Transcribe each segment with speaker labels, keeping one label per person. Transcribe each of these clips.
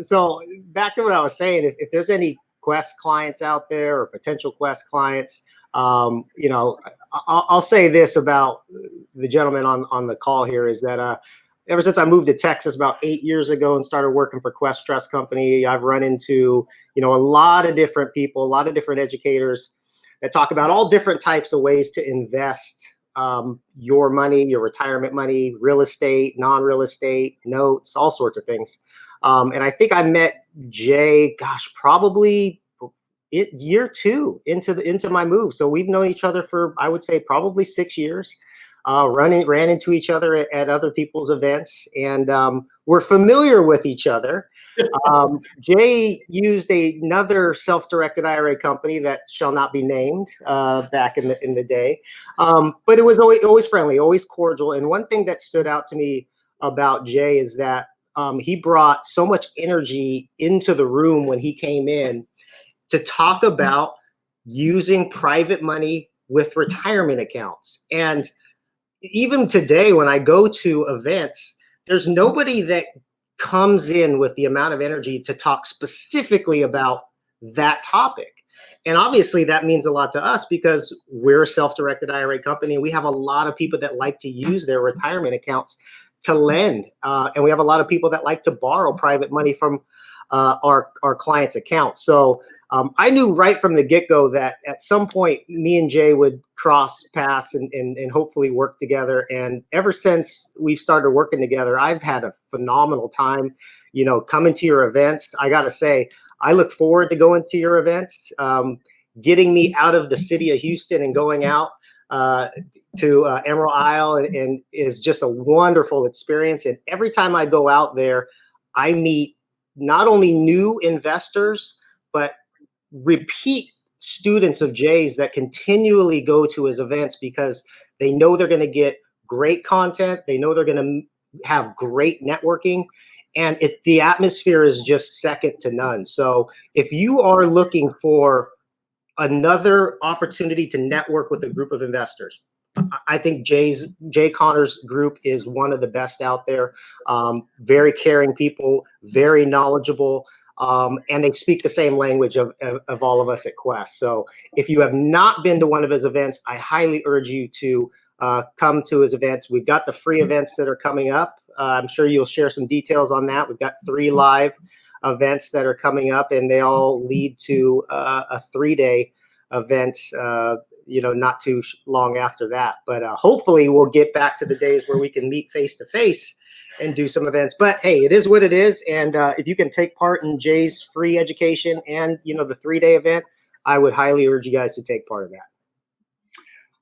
Speaker 1: so back to what I was saying, if, if there's any Quest clients out there or potential Quest clients, um, you know, I'll, I'll, say this about the gentleman on, on the call here is that uh, ever since I moved to Texas about eight years ago and started working for Quest Trust Company, I've run into, you know, a lot of different people, a lot of different educators that talk about all different types of ways to invest um, your money, your retirement money, real estate, non-real estate, notes, all sorts of things. Um, and I think I met Jay, gosh, probably it, year two into the into my move. So we've known each other for I would say probably six years. Uh, running ran into each other at, at other people's events, and um, we're familiar with each other. Um, Jay used a, another self-directed IRA company that shall not be named uh, back in the in the day, um, but it was always always friendly, always cordial. And one thing that stood out to me about Jay is that um, he brought so much energy into the room when he came in to talk about using private money with retirement accounts. And even today, when I go to events, there's nobody that comes in with the amount of energy to talk specifically about that topic. And obviously that means a lot to us because we're a self-directed IRA company. We have a lot of people that like to use their retirement accounts to lend. Uh, and we have a lot of people that like to borrow private money from uh, our, our clients' accounts. So um, I knew right from the get-go that at some point me and Jay would cross paths and, and, and hopefully work together. And ever since we've started working together, I've had a phenomenal time, you know, coming to your events. I got to say, I look forward to going to your events, um, getting me out of the city of Houston and going out uh, to uh, Emerald Isle and, and, is just a wonderful experience. And every time I go out there, I meet not only new investors, but repeat students of Jay's that continually go to his events because they know they're going to get great content. They know they're going to have great networking and it, the atmosphere is just second to none. So if you are looking for another opportunity to network with a group of investors. I think Jay's Jay Conner's group is one of the best out there. Um, very caring people, very knowledgeable, um, and they speak the same language of, of, of, all of us at Quest. So if you have not been to one of his events, I highly urge you to uh, come to his events. We've got the free events that are coming up. Uh, I'm sure you'll share some details on that. We've got three live events that are coming up, and they all lead to uh, a three-day event. Uh, you know, not too long after that. But uh, hopefully, we'll get back to the days where we can meet face to face and do some events. But hey, it is what it is. And uh, if you can take part in Jay's free education and you know the three-day event, I would highly urge you guys to take part of that.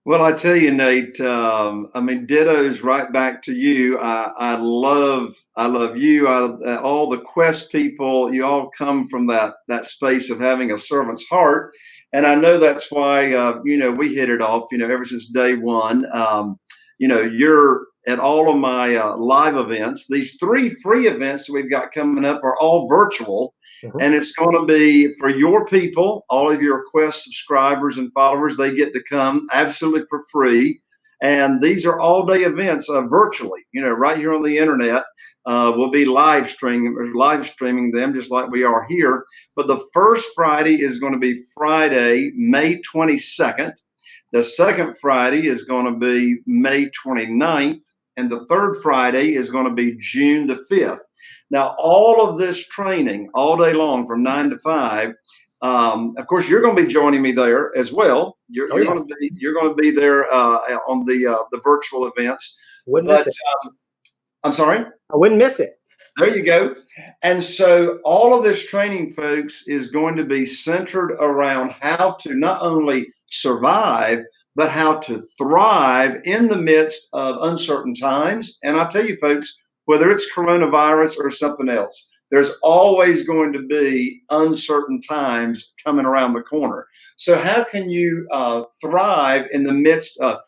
Speaker 2: Well, I tell you, Nate. Um, I mean, dittos right back to you. I, I love, I love you. I, uh, all the Quest people. You all come from that that space of having a servant's heart, and I know that's why uh, you know we hit it off. You know, ever since day one. Um, you know, you're at all of my uh, live events. These three free events that we've got coming up are all virtual. Mm-hmm. And it's going to be for your people, all of your Quest subscribers and followers. They get to come absolutely for free. And these are all day events uh, virtually, you know, right here on the internet. Uh, we'll be live streaming, live streaming them just like we are here. But the first Friday is going to be Friday, May 22nd. The second Friday is going to be May 29th. And the third Friday is going to be June the 5th. Now, all of this training all day long from nine to five. Um, of course, you're going to be joining me there as well. You're, oh, you're yeah. going to be you're going to be there uh, on the uh, the virtual events.
Speaker 1: Wouldn't but, miss it.
Speaker 2: Um, I'm sorry.
Speaker 1: I wouldn't miss it.
Speaker 2: There you go. And so all of this training, folks, is going to be centered around how to not only survive, but how to thrive in the midst of uncertain times. And I tell you, folks, whether it's coronavirus or something else, there's always going to be uncertain times coming around the corner. So, how can you uh, thrive in the midst of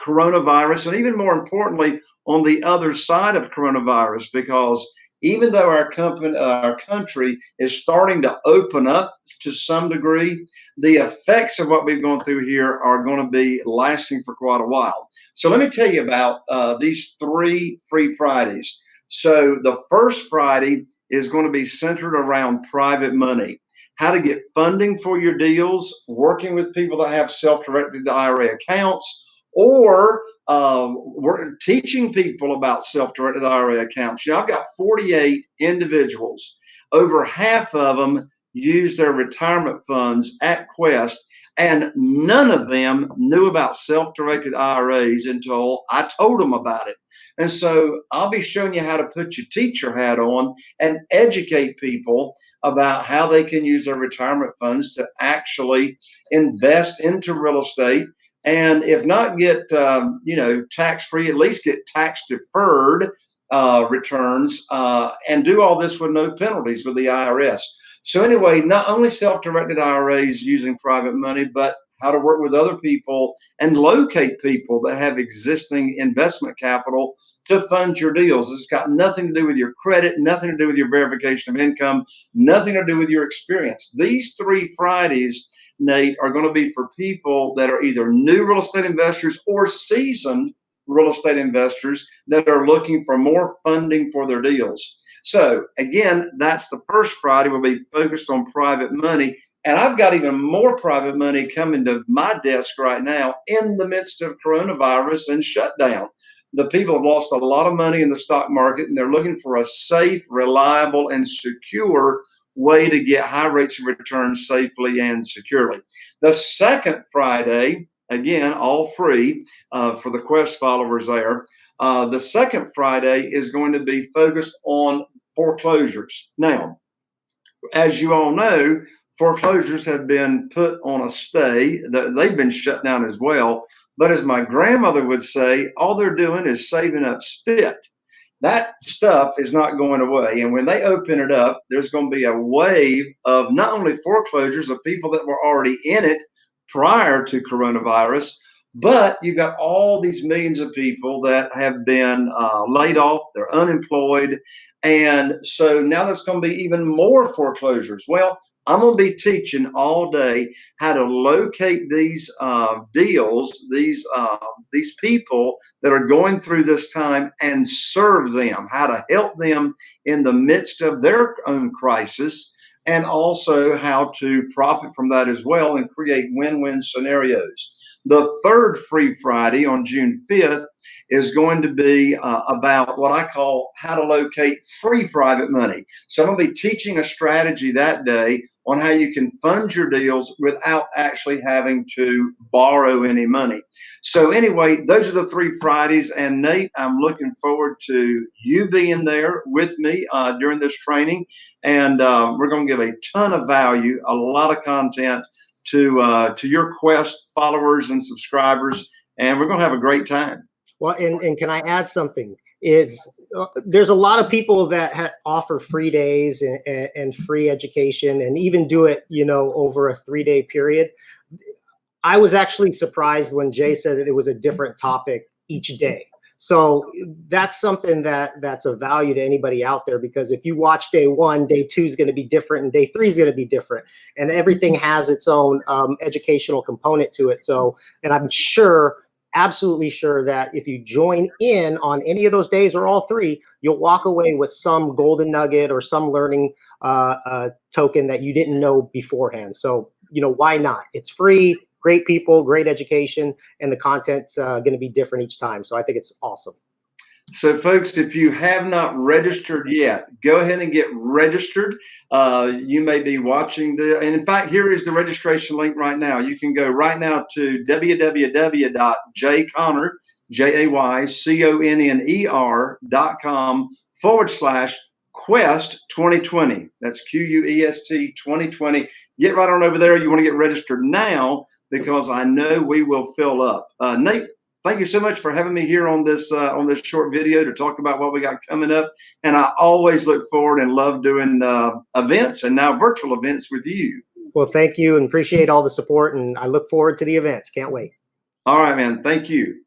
Speaker 2: coronavirus and even more importantly, on the other side of coronavirus? Because even though our company, our country is starting to open up to some degree, the effects of what we've gone through here are going to be lasting for quite a while. So let me tell you about uh, these three free Fridays. So the first Friday is going to be centered around private money how to get funding for your deals, working with people that have self-directed IRA accounts, or um, we're teaching people about self-directed IRA accounts. You know, I've got 48 individuals. Over half of them use their retirement funds at Quest and none of them knew about self-directed IRAs until I told them about it. And so I'll be showing you how to put your teacher hat on and educate people about how they can use their retirement funds to actually invest into real estate. And if not get, um, you know, tax-free, at least get tax-deferred uh, returns uh, and do all this with no penalties with the IRS. So anyway, not only self-directed IRAs using private money, but how to work with other people and locate people that have existing investment capital to fund your deals. It's got nothing to do with your credit, nothing to do with your verification of income, nothing to do with your experience. These three Fridays, Nate, are going to be for people that are either new real estate investors or seasoned real estate investors that are looking for more funding for their deals. So again, that's the first Friday. We'll be focused on private money. And I've got even more private money coming to my desk right now in the midst of coronavirus and shutdown. The people have lost a lot of money in the stock market and they're looking for a safe, reliable, and secure way to get high rates of return safely and securely. The second Friday, again, all free uh, for the Quest followers there. Uh, the second Friday is going to be focused on foreclosures. Now, as you all know, foreclosures have been put on a stay. They've been shut down as well. But as my grandmother would say, all they're doing is saving up spit. That stuff is not going away. And when they open it up, there's going to be a wave of not only foreclosures of people that were already in it prior to coronavirus, but you've got all these millions of people that have been uh, laid off, they're unemployed. And so now there's going to be even more foreclosures. Well, I'm going to be teaching all day how to locate these uh, deals, these uh, these people that are going through this time, and serve them. How to help them in the midst of their own crisis, and also how to profit from that as well and create win-win scenarios. The third Free Friday on June 5th is going to be uh, about what I call how to locate free private money. So I'm going to be teaching a strategy that day on how you can fund your deals without actually having to borrow any money. So anyway, those are the three Fridays. And Nate, I'm looking forward to you being there with me uh, during this training. And uh, we're going to give a ton of value, a lot of content to uh, to your Quest followers and subscribers, and we're going to have a great time.
Speaker 1: Well, and, and can I add something? Is uh, there's a lot of people that offer free days and, and, and free education, and even do it, you know, over a three day period. I was actually surprised when Jay said that it was a different topic each day. So that's something that that's of value to anybody out there because if you watch day one, day two is going to be different and day three is going to be different. And everything has its own um, educational component to it. So, and I'm sure, absolutely sure that if you join in on any of those days or all three, you'll walk away with some golden nugget or some learning uh, uh, token that you didn't know beforehand. So, you know, why not? It's free great people, great education, and the content's uh, going to be different each time. So I think it's awesome.
Speaker 2: So, folks, if you have not registered yet, go ahead and get registered. Uh, you may be watching the, and in fact, here is the registration link right now. You can go right now to www.jayconner, forward slash Quest 2020. That's Q U E S T 2020. Get right on over there. You want to get registered now because I know we will fill up. Uh, Nate, thank you so much for having me here on this uh, on this short video to talk about what we got coming up. And I always look forward and love doing uh, events and now virtual events with you.
Speaker 1: Well, thank you and appreciate all the support. And I look forward to the events. Can't wait.
Speaker 2: All right, man. Thank you.